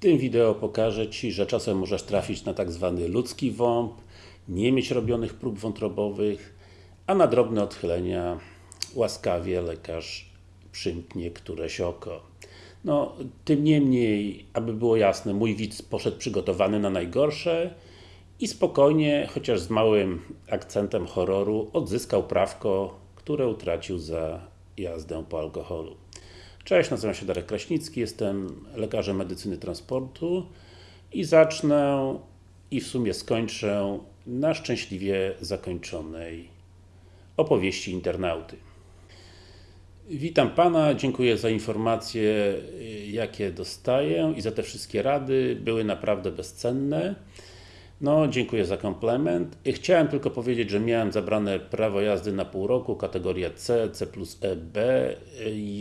tym wideo pokażę Ci, że czasem możesz trafić na tak zwany ludzki WOMP, nie mieć robionych prób wątrobowych, a na drobne odchylenia łaskawie lekarz przymknie któreś oko. No, tym niemniej, aby było jasne, mój widz poszedł przygotowany na najgorsze i spokojnie, chociaż z małym akcentem horroru, odzyskał prawko, które utracił za jazdę po alkoholu. Cześć, nazywam się Darek Kraśnicki, jestem lekarzem medycyny transportu i zacznę i w sumie skończę na szczęśliwie zakończonej opowieści internauty. Witam Pana, dziękuję za informacje jakie dostaję i za te wszystkie rady, były naprawdę bezcenne. No, dziękuję za komplement. Chciałem tylko powiedzieć, że miałem zabrane prawo jazdy na pół roku, kategoria C, C plus EB.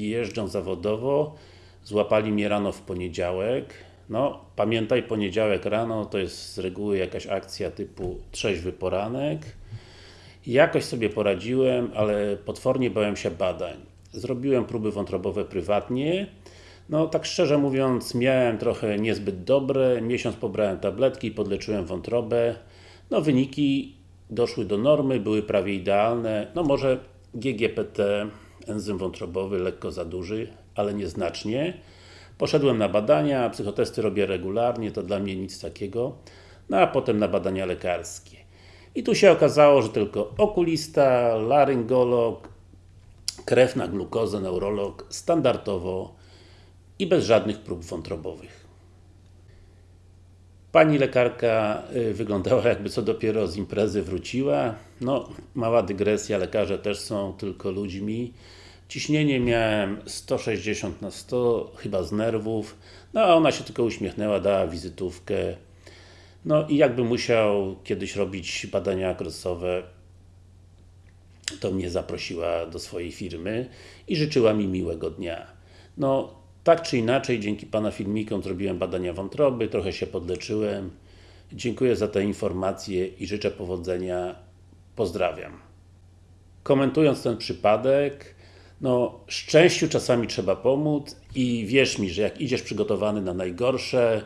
Jeżdżę zawodowo. Złapali mnie rano w poniedziałek. No, pamiętaj, poniedziałek rano to jest z reguły jakaś akcja typu trzeźwy poranek. Jakoś sobie poradziłem, ale potwornie bałem się badań. Zrobiłem próby wątrobowe prywatnie. No tak szczerze mówiąc, miałem trochę niezbyt dobre, miesiąc pobrałem tabletki, podleczyłem wątrobę. No wyniki doszły do normy, były prawie idealne. No może GGPT, enzym wątrobowy, lekko za duży, ale nieznacznie. Poszedłem na badania, psychotesty robię regularnie, to dla mnie nic takiego. No a potem na badania lekarskie. I tu się okazało, że tylko okulista, laryngolog, krew na glukozę, neurolog, standardowo i bez żadnych prób wątrobowych. Pani lekarka wyglądała jakby co dopiero z imprezy wróciła. No, mała dygresja, lekarze też są tylko ludźmi. Ciśnienie miałem 160 na 100, chyba z nerwów. No, a ona się tylko uśmiechnęła, dała wizytówkę. No i jakby musiał kiedyś robić badania okresowe, to mnie zaprosiła do swojej firmy i życzyła mi miłego dnia. No, tak czy inaczej, dzięki Pana filmikom zrobiłem badania wątroby, trochę się podleczyłem. Dziękuję za te informacje i życzę powodzenia. Pozdrawiam. Komentując ten przypadek, no, szczęściu czasami trzeba pomóc i wierz mi, że jak idziesz przygotowany na najgorsze,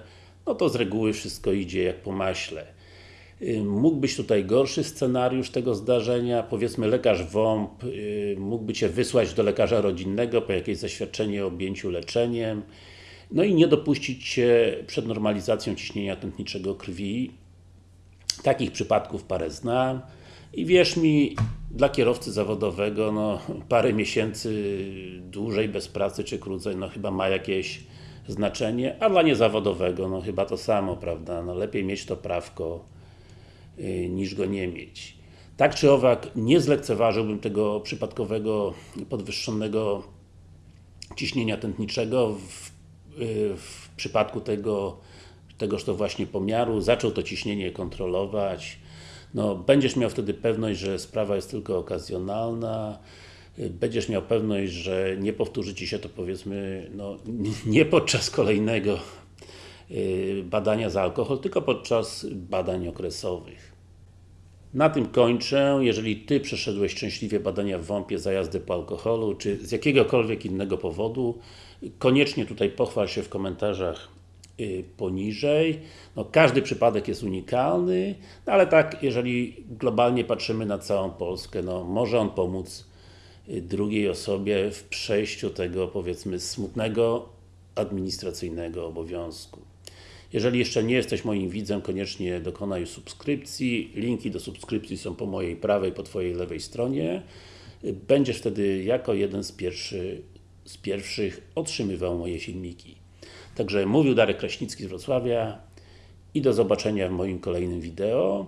no to z reguły wszystko idzie jak po maśle. Mógł być tutaj gorszy scenariusz tego zdarzenia, powiedzmy lekarz WOMP mógłby Cię wysłać do lekarza rodzinnego po jakieś zaświadczenie o objęciu leczeniem no i nie dopuścić Cię przed normalizacją ciśnienia tętniczego krwi. Takich przypadków parę znam. I wierz mi, dla kierowcy zawodowego, no parę miesięcy dłużej bez pracy czy krócej, no chyba ma jakieś znaczenie, a dla niezawodowego, no chyba to samo, prawda, no lepiej mieć to prawko niż go nie mieć. Tak czy owak, nie zlekceważyłbym tego przypadkowego podwyższonego ciśnienia tętniczego w, w przypadku tego tegoż to właśnie pomiaru, zaczął to ciśnienie kontrolować, no, będziesz miał wtedy pewność, że sprawa jest tylko okazjonalna, będziesz miał pewność, że nie powtórzy Ci się to powiedzmy, no, nie podczas kolejnego badania za alkohol, tylko podczas badań okresowych. Na tym kończę. Jeżeli Ty przeszedłeś szczęśliwie badania w WOMP-ie za jazdę po alkoholu, czy z jakiegokolwiek innego powodu, koniecznie tutaj pochwal się w komentarzach poniżej. No, każdy przypadek jest unikalny, no, ale tak, jeżeli globalnie patrzymy na całą Polskę, no, może on pomóc drugiej osobie w przejściu tego, powiedzmy, smutnego administracyjnego obowiązku. Jeżeli jeszcze nie jesteś moim widzem, koniecznie dokonaj subskrypcji. Linki do subskrypcji są po mojej prawej, po Twojej lewej stronie. Będziesz wtedy jako jeden z, pierwszy, z pierwszych otrzymywał moje filmiki. Także mówił Darek Kraśnicki z Wrocławia i do zobaczenia w moim kolejnym wideo.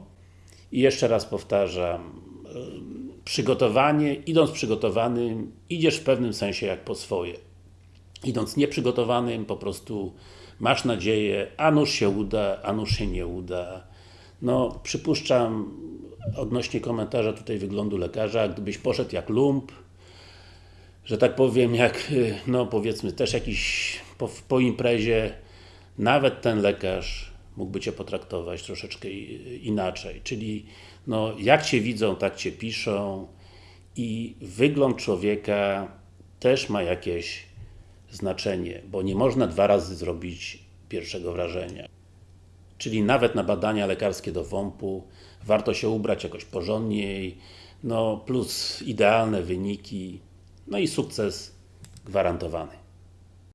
I jeszcze raz powtarzam, przygotowanie, idąc przygotowanym, idziesz w pewnym sensie jak po swoje. Idąc nieprzygotowanym, po prostu masz nadzieję, a nuż się uda, a nuż się nie uda. No, przypuszczam, odnośnie komentarza tutaj wyglądu lekarza, gdybyś poszedł jak lump, że tak powiem, jak, no powiedzmy, też jakiś po, po imprezie, nawet ten lekarz mógłby Cię potraktować troszeczkę inaczej. Czyli, no, jak Cię widzą, tak Cię piszą i wygląd człowieka też ma jakieś znaczenie, bo nie można dwa razy zrobić pierwszego wrażenia. Czyli nawet na badania lekarskie do WOMP-u warto się ubrać jakoś porządniej, no plus idealne wyniki, no i sukces gwarantowany.